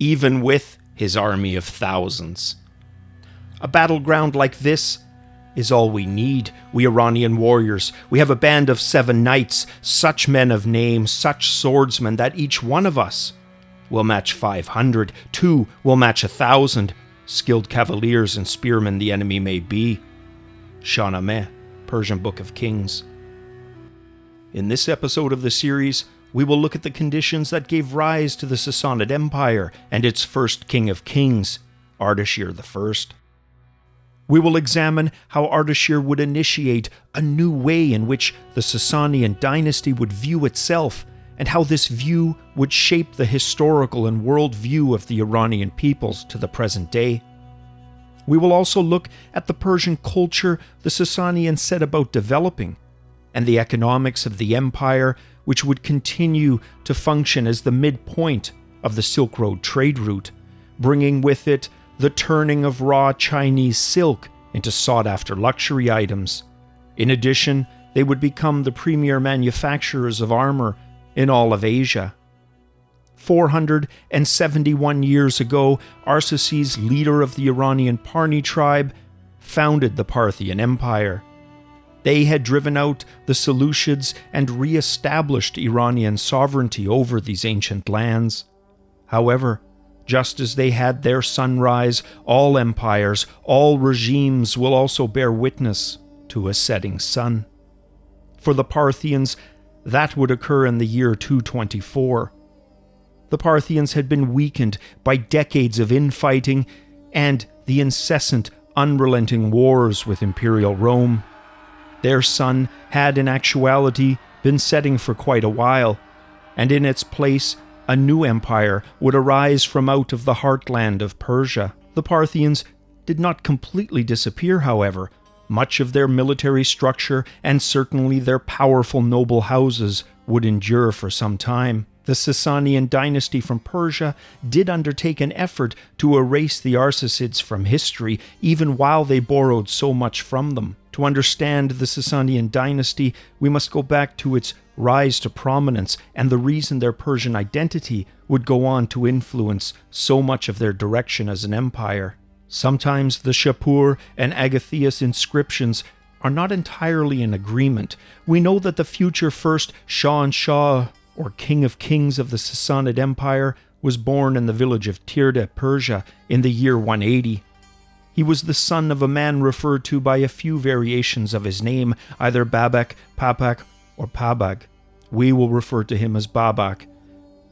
even with his army of thousands. A battleground like this is all we need, we Iranian warriors. We have a band of seven knights, such men of name, such swordsmen, that each one of us will match 500, two will match a thousand, skilled cavaliers and spearmen the enemy may be. Shahnameh, Persian Book of Kings. In this episode of the series, we will look at the conditions that gave rise to the Sassanid Empire and its first king of kings, Ardashir I. We will examine how Ardashir would initiate a new way in which the Sasanian dynasty would view itself, and how this view would shape the historical and world view of the Iranian peoples to the present day. We will also look at the Persian culture the Sasanians set about developing, and the economics of the empire, which would continue to function as the midpoint of the Silk Road trade route, bringing with it the turning of raw Chinese silk into sought after luxury items. In addition, they would become the premier manufacturers of armor in all of Asia. 471 years ago, Arsaces, leader of the Iranian Parni tribe, founded the Parthian Empire. They had driven out the Seleucids and re established Iranian sovereignty over these ancient lands. However, just as they had their sunrise, all empires, all regimes will also bear witness to a setting sun. For the Parthians, that would occur in the year 224. The Parthians had been weakened by decades of infighting and the incessant, unrelenting wars with Imperial Rome. Their sun had in actuality been setting for quite a while, and in its place a new empire would arise from out of the heartland of Persia. The Parthians did not completely disappear, however. Much of their military structure and certainly their powerful noble houses would endure for some time. The Sasanian dynasty from Persia did undertake an effort to erase the Arsacids from history, even while they borrowed so much from them. To understand the Sasanian dynasty, we must go back to its rise to prominence and the reason their Persian identity would go on to influence so much of their direction as an empire. Sometimes the Shapur and Agathias inscriptions are not entirely in agreement. We know that the future first Shahan Shah, or King of Kings of the Sassanid Empire, was born in the village of Tirde, Persia, in the year 180. He was the son of a man referred to by a few variations of his name, either Babak, Papak, or Pabag. We will refer to him as Babak.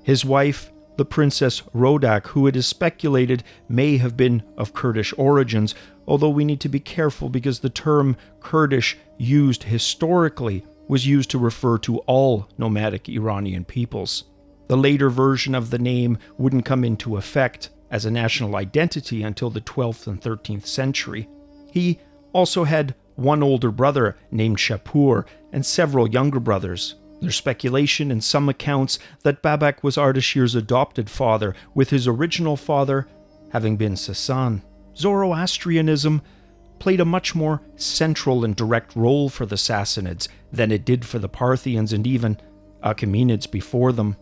His wife, the Princess Rodak, who it is speculated may have been of Kurdish origins, although we need to be careful because the term Kurdish used historically was used to refer to all nomadic Iranian peoples. The later version of the name wouldn't come into effect as a national identity until the 12th and 13th century. He also had one older brother named Shapur, and several younger brothers. There's speculation in some accounts that Babak was Ardashir's adopted father, with his original father having been Sasan. Zoroastrianism played a much more central and direct role for the Sassanids than it did for the Parthians and even Achaemenids before them.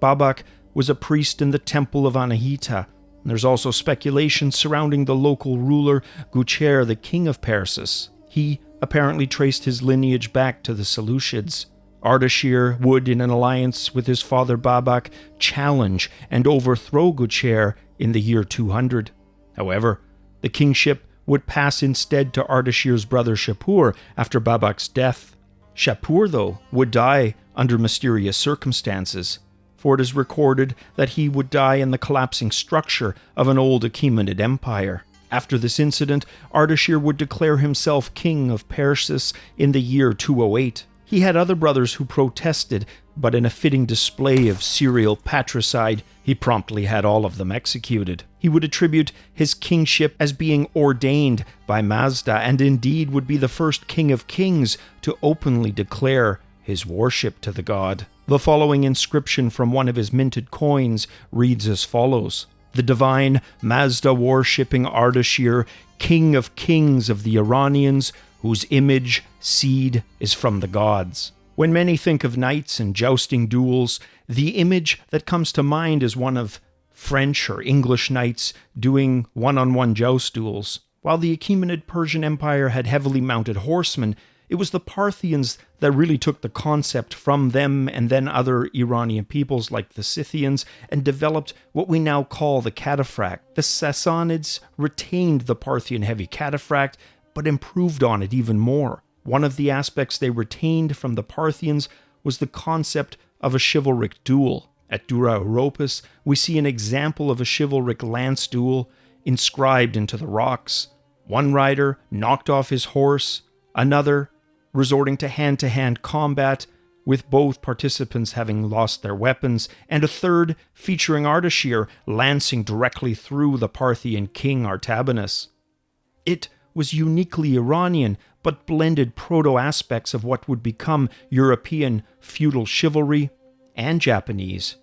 Babak was a priest in the temple of Anahita. There's also speculation surrounding the local ruler Gucher, the king of Persis. He apparently traced his lineage back to the Seleucids. Ardashir would, in an alliance with his father Babak, challenge and overthrow Gucher in the year 200. However, the kingship would pass instead to Ardashir's brother Shapur after Babak's death. Shapur, though, would die under mysterious circumstances, for it is recorded that he would die in the collapsing structure of an old Achaemenid empire. After this incident, Ardashir would declare himself king of Persis in the year 208. He had other brothers who protested, but in a fitting display of serial patricide, he promptly had all of them executed. He would attribute his kingship as being ordained by Mazda, and indeed would be the first king of kings to openly declare his worship to the god. The following inscription from one of his minted coins reads as follows the divine Mazda worshipping Ardashir, king of kings of the Iranians, whose image, seed, is from the gods. When many think of knights and jousting duels, the image that comes to mind is one of French or English knights doing one on one joust duels. While the Achaemenid Persian Empire had heavily mounted horsemen, it was the Parthians that really took the concept from them and then other Iranian peoples like the Scythians and developed what we now call the cataphract. The Sassanids retained the Parthian heavy cataphract but improved on it even more. One of the aspects they retained from the Parthians was the concept of a chivalric duel. At Dura Europos, we see an example of a chivalric lance duel inscribed into the rocks. One rider knocked off his horse, another resorting to hand to hand combat, with both participants having lost their weapons, and a third featuring Ardashir lancing directly through the Parthian king Artabanus. It was uniquely Iranian, but blended proto aspects of what would become European feudal chivalry and Japanese,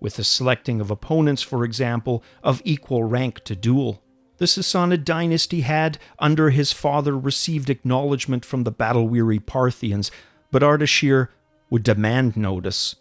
with the selecting of opponents, for example, of equal rank to duel. The Sassanid dynasty had, under his father, received acknowledgement from the battle weary Parthians, but Ardashir would demand notice.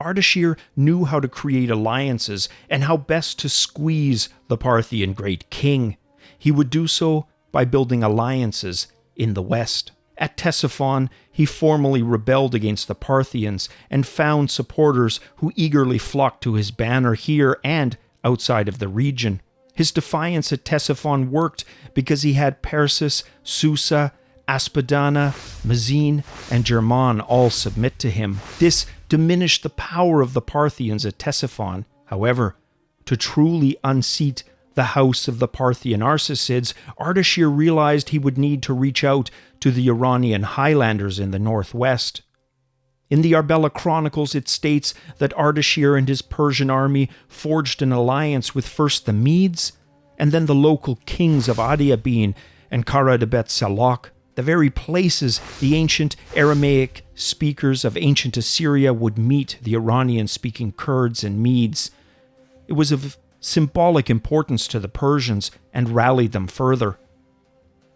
Ardashir knew how to create alliances and how best to squeeze the Parthian great king. He would do so by building alliances in the west. At Ctesiphon, he formally rebelled against the Parthians and found supporters who eagerly flocked to his banner here and outside of the region. His defiance at Ctesiphon worked because he had Persis, Susa, Aspidana, Mazine, and Kerman all submit to him. This diminished the power of the Parthians at Ctesiphon. However, to truly unseat the house of the Parthian Arsacids, Ardashir realized he would need to reach out to the Iranian highlanders in the northwest. In the Arbela Chronicles, it states that Ardashir and his Persian army forged an alliance with first the Medes and then the local kings of Adiabene and Karadebet Salok, the very places the ancient Aramaic speakers of ancient Assyria would meet the Iranian speaking Kurds and Medes. It was of symbolic importance to the Persians and rallied them further.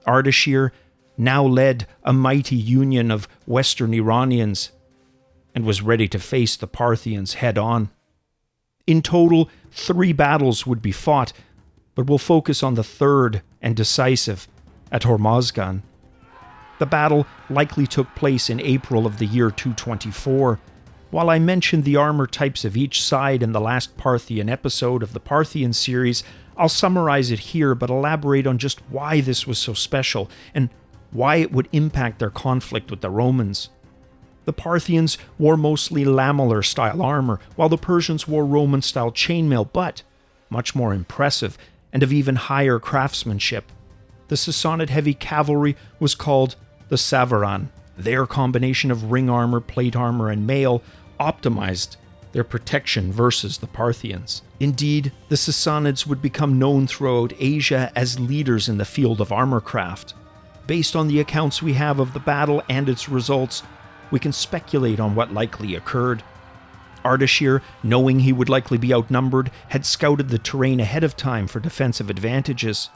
Ardashir now led a mighty union of Western Iranians and was ready to face the Parthians head on. In total, three battles would be fought, but we'll focus on the third and decisive at Hormozdgan. The battle likely took place in April of the year 224. While I mentioned the armor types of each side in the last Parthian episode of the Parthian series, I'll summarize it here but elaborate on just why this was so special and why it would impact their conflict with the Romans. The Parthians wore mostly lamellar style armor, while the Persians wore Roman style chainmail, but much more impressive and of even higher craftsmanship. The Sassanid heavy cavalry was called the Savaran. Their combination of ring armor, plate armor, and mail optimized their protection versus the Parthians. Indeed, the Sassanids would become known throughout Asia as leaders in the field of armor craft. Based on the accounts we have of the battle and its results, we can speculate on what likely occurred. Ardashir, knowing he would likely be outnumbered, had scouted the terrain ahead of time for defensive advantages.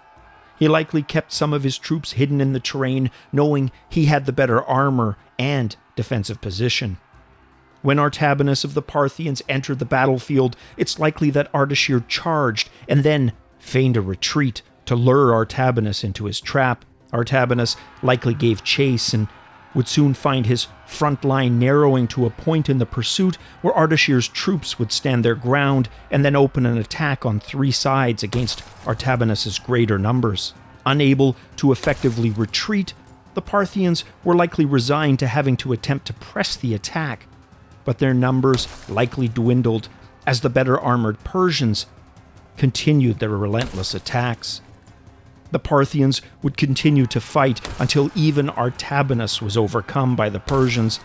He likely kept some of his troops hidden in the terrain, knowing he had the better armor and defensive position. When Artabanus of the Parthians entered the battlefield, it's likely that Ardashir charged and then feigned a retreat to lure Artabanus into his trap. Artabanus likely gave chase and would soon find his front line narrowing to a point in the pursuit where Ardashir's troops would stand their ground and then open an attack on three sides against Artabanus's greater numbers. Unable to effectively retreat, the Parthians were likely resigned to having to attempt to press the attack, but their numbers likely dwindled as the better armored Persians continued their relentless attacks the Parthians would continue to fight until even Artabanus was overcome by the Persians,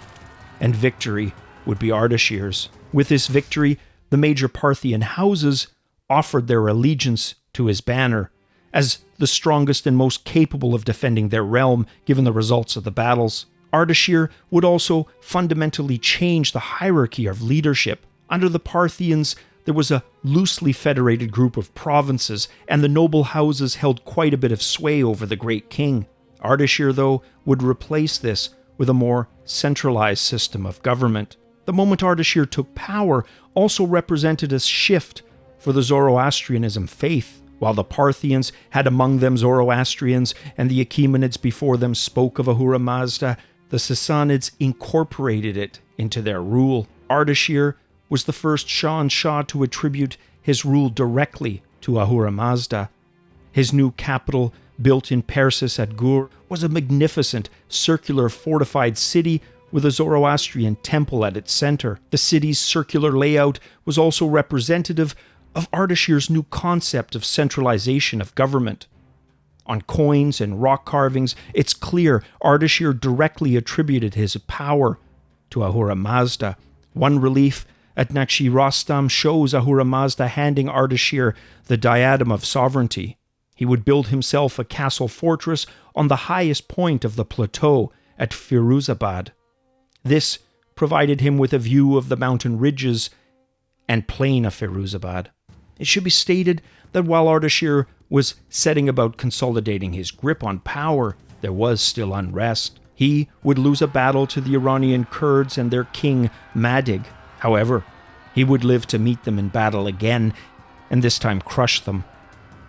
and victory would be Ardashir's. With this victory, the major Parthian houses offered their allegiance to his banner, as the strongest and most capable of defending their realm given the results of the battles. Ardashir would also fundamentally change the hierarchy of leadership. Under the Parthians, there was a loosely federated group of provinces, and the noble houses held quite a bit of sway over the great king. Ardashir, though, would replace this with a more centralized system of government. The moment Ardashir took power also represented a shift for the Zoroastrianism faith. While the Parthians had among them Zoroastrians, and the Achaemenids before them spoke of Ahura Mazda, the Sassanids incorporated it into their rule. Ardashir was the first Shahan Shah to attribute his rule directly to Ahura Mazda. His new capital, built in Persis at Gur, was a magnificent circular fortified city with a Zoroastrian temple at its center. The city's circular layout was also representative of Ardashir's new concept of centralization of government. On coins and rock carvings, it's clear Ardashir directly attributed his power to Ahura Mazda. One relief at Nakshi Rostam shows Ahura Mazda handing Ardashir the diadem of sovereignty. He would build himself a castle fortress on the highest point of the plateau at Firuzabad. This provided him with a view of the mountain ridges and plain of Firuzabad. It should be stated that while Ardashir was setting about consolidating his grip on power, there was still unrest. He would lose a battle to the Iranian Kurds and their king Madig. However, he would live to meet them in battle again, and this time crush them.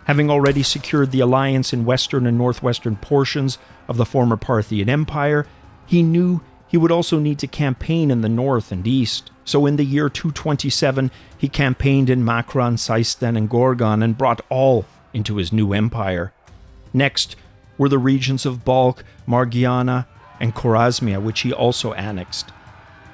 Having already secured the alliance in western and northwestern portions of the former Parthian Empire, he knew he would also need to campaign in the north and east. So in the year 227, he campaigned in Makran, Seistan, and Gorgan and brought all into his new empire. Next were the regions of Balkh, Margiana, and Khorasmia, which he also annexed.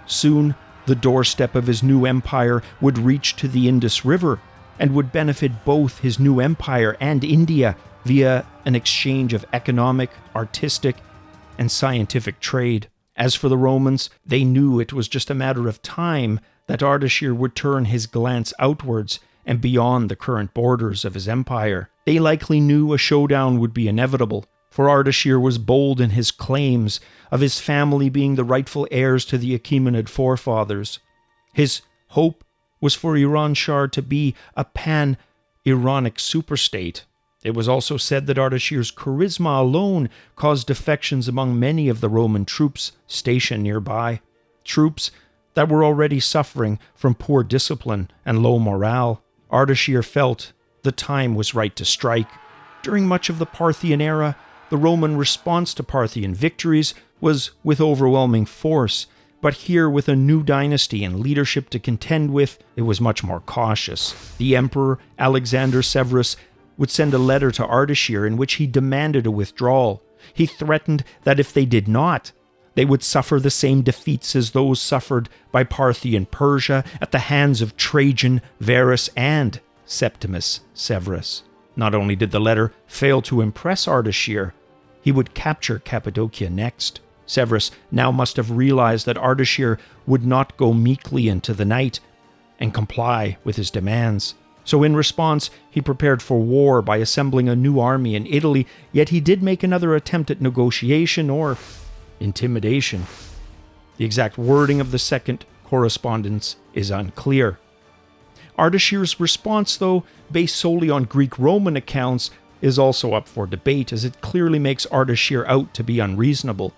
Soon, the doorstep of his new empire would reach to the Indus River and would benefit both his new empire and India via an exchange of economic, artistic, and scientific trade. As for the Romans, they knew it was just a matter of time that Ardashir would turn his glance outwards and beyond the current borders of his empire. They likely knew a showdown would be inevitable, for Ardashir was bold in his claims of his family being the rightful heirs to the Achaemenid forefathers. His hope was for Iran Iranshahr to be a pan Iranic superstate. It was also said that Ardashir's charisma alone caused defections among many of the Roman troops stationed nearby, troops that were already suffering from poor discipline and low morale. Ardashir felt the time was right to strike. During much of the Parthian era, the Roman response to Parthian victories was with overwhelming force, but here, with a new dynasty and leadership to contend with, it was much more cautious. The Emperor Alexander Severus would send a letter to Ardashir in which he demanded a withdrawal. He threatened that if they did not, they would suffer the same defeats as those suffered by Parthian Persia at the hands of Trajan, Verus, and Septimus Severus. Not only did the letter fail to impress Ardashir, he would capture Cappadocia next. Severus now must have realized that Ardashir would not go meekly into the night and comply with his demands. So, in response, he prepared for war by assembling a new army in Italy, yet he did make another attempt at negotiation or intimidation. The exact wording of the second correspondence is unclear. Ardashir's response, though, based solely on Greek Roman accounts, is also up for debate, as it clearly makes Ardashir out to be unreasonable.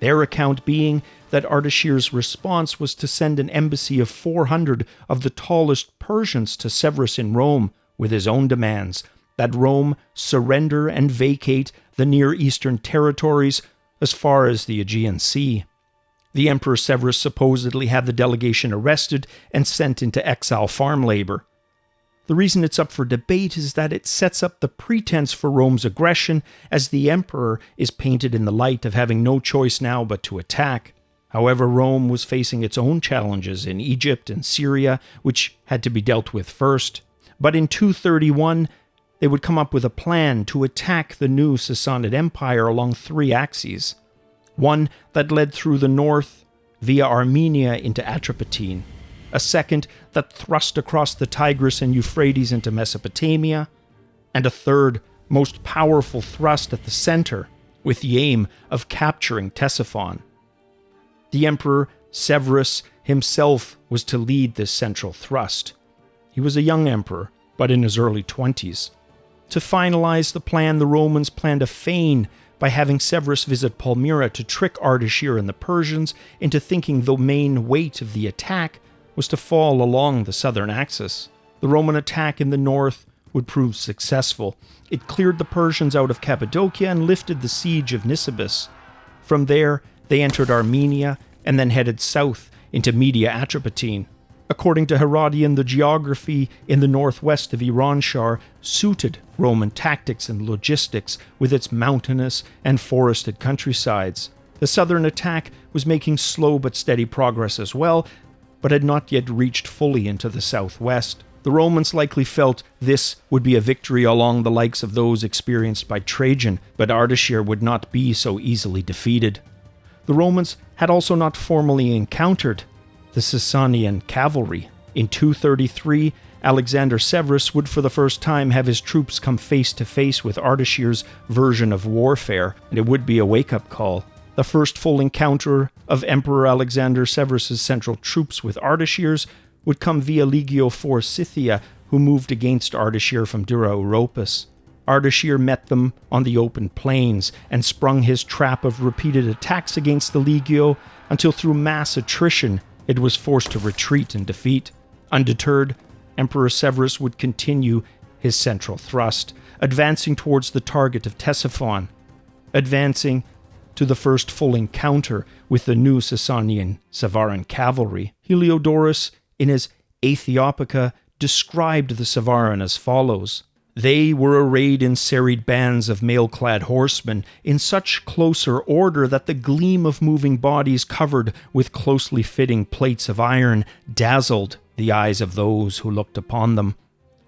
Their account being that Ardashir's response was to send an embassy of 400 of the tallest Persians to Severus in Rome with his own demands that Rome surrender and vacate the Near Eastern territories as far as the Aegean Sea. The Emperor Severus supposedly had the delegation arrested and sent into exile farm labor. The reason it's up for debate is that it sets up the pretense for Rome's aggression, as the emperor is painted in the light of having no choice now but to attack. However, Rome was facing its own challenges in Egypt and Syria, which had to be dealt with first. But in 231, they would come up with a plan to attack the new Sassanid Empire along three axes. One that led through the north via Armenia into Atropatene, a second that thrust across the Tigris and Euphrates into Mesopotamia, and a third, most powerful thrust at the center, with the aim of capturing Ctesiphon. The Emperor Severus himself was to lead this central thrust. He was a young emperor, but in his early twenties. To finalize the plan, the Romans planned a feign by having Severus visit Palmyra to trick Ardashir and the Persians into thinking the main weight of the attack was to fall along the southern axis. The Roman attack in the north would prove successful. It cleared the Persians out of Cappadocia and lifted the siege of Nisibis. From there, they entered Armenia and then headed south into Media Atropatene. According to Herodian, the geography in the northwest of Iranshahr suited Roman tactics and logistics with its mountainous and forested countrysides. The southern attack was making slow but steady progress as well, but had not yet reached fully into the southwest. The Romans likely felt this would be a victory along the likes of those experienced by Trajan, but Ardashir would not be so easily defeated. The Romans had also not formally encountered the Sasanian cavalry. In 233, Alexander Severus would for the first time have his troops come face to face with Ardashir's version of warfare, and it would be a wake up call. The first full encounter of Emperor Alexander Severus's central troops with Ardashir's would come via Legio IV Scythia, who moved against Ardashir from Dura Europus. Ardashir met them on the open plains and sprung his trap of repeated attacks against the Legio until through mass attrition it was forced to retreat in defeat. Undeterred, Emperor Severus would continue his central thrust, advancing towards the target of Ctesiphon, advancing to the first full encounter with the new Sasanian Savaran cavalry. Heliodorus, in his Aethiopica, described the Savaran as follows they were arrayed in serried bands of mail clad horsemen, in such closer order that the gleam of moving bodies covered with closely fitting plates of iron dazzled the eyes of those who looked upon them,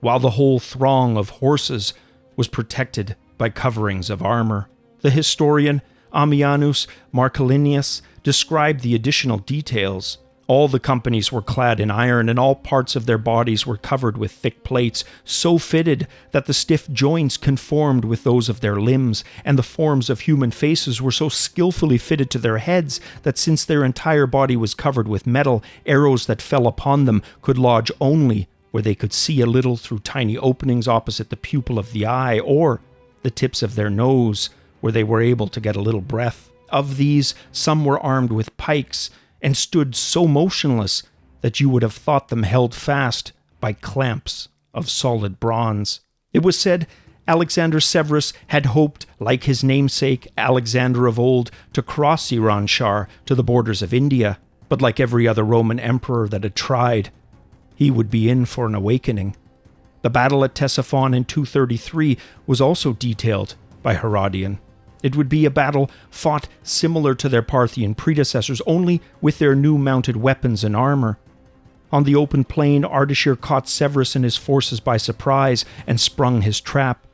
while the whole throng of horses was protected by coverings of armor. The historian Ammianus Marcellinus described the additional details all the companies were clad in iron, and all parts of their bodies were covered with thick plates, so fitted that the stiff joints conformed with those of their limbs, and the forms of human faces were so skilfully fitted to their heads that since their entire body was covered with metal, arrows that fell upon them could lodge only where they could see a little through tiny openings opposite the pupil of the eye, or the tips of their nose, where they were able to get a little breath. Of these, some were armed with pikes and stood so motionless that you would have thought them held fast by clamps of solid bronze. It was said Alexander Severus had hoped, like his namesake Alexander of old, to cross Iranshahr to the borders of India, but like every other Roman emperor that had tried, he would be in for an awakening. The battle at Ctesiphon in 233 was also detailed by Herodian. It would be a battle fought similar to their Parthian predecessors, only with their new mounted weapons and armor. On the open plain, Ardashir caught Severus and his forces by surprise and sprung his trap.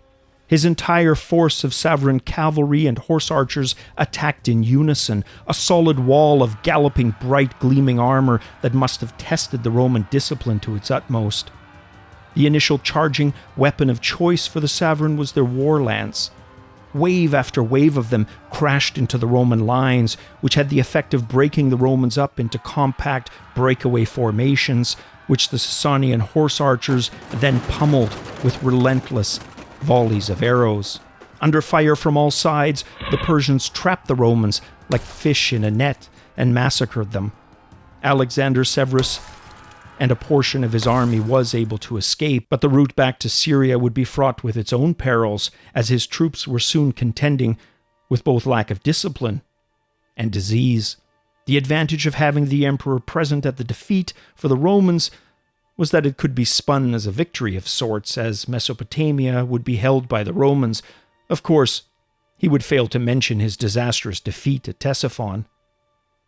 His entire force of Savaran cavalry and horse archers attacked in unison, a solid wall of galloping, bright, gleaming armor that must have tested the Roman discipline to its utmost. The initial charging weapon of choice for the Savaran was their war lance. Wave after wave of them crashed into the Roman lines, which had the effect of breaking the Romans up into compact breakaway formations, which the Sasanian horse archers then pummeled with relentless volleys of arrows. Under fire from all sides, the Persians trapped the Romans like fish in a net and massacred them. Alexander Severus and a portion of his army was able to escape, but the route back to Syria would be fraught with its own perils, as his troops were soon contending with both lack of discipline and disease. The advantage of having the emperor present at the defeat for the Romans was that it could be spun as a victory of sorts, as Mesopotamia would be held by the Romans. Of course, he would fail to mention his disastrous defeat at Ctesiphon.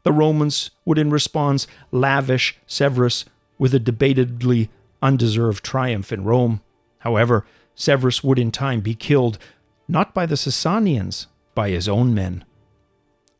The Romans would, in response, lavish Severus with a debatedly undeserved triumph in Rome. However, Severus would in time be killed, not by the Sasanians, by his own men.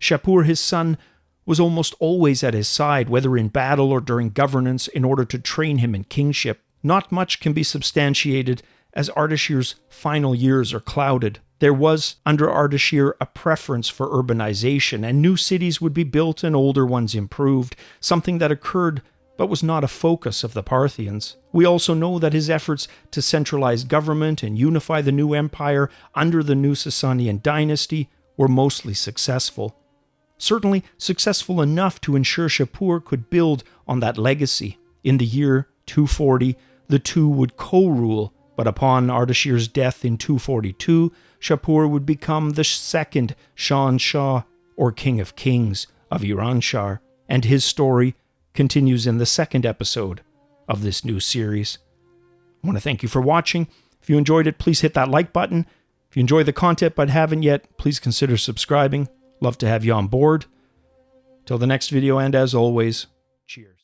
Shapur, his son, was almost always at his side, whether in battle or during governance, in order to train him in kingship. Not much can be substantiated, as Ardashir's final years are clouded. There was, under Ardashir, a preference for urbanization, and new cities would be built and older ones improved, something that occurred but was not a focus of the Parthians. We also know that his efforts to centralize government and unify the new empire under the new Sasanian dynasty were mostly successful. Certainly successful enough to ensure Shapur could build on that legacy. In the year 240, the two would co rule, but upon Ardashir's death in 242, Shapur would become the second Shan Shah, or King of Kings, of Iranshahr, and his story continues in the second episode of this new series. I want to thank you for watching. If you enjoyed it, please hit that like button. If you enjoy the content but haven't yet, please consider subscribing. Love to have you on board. Till the next video, and as always, cheers.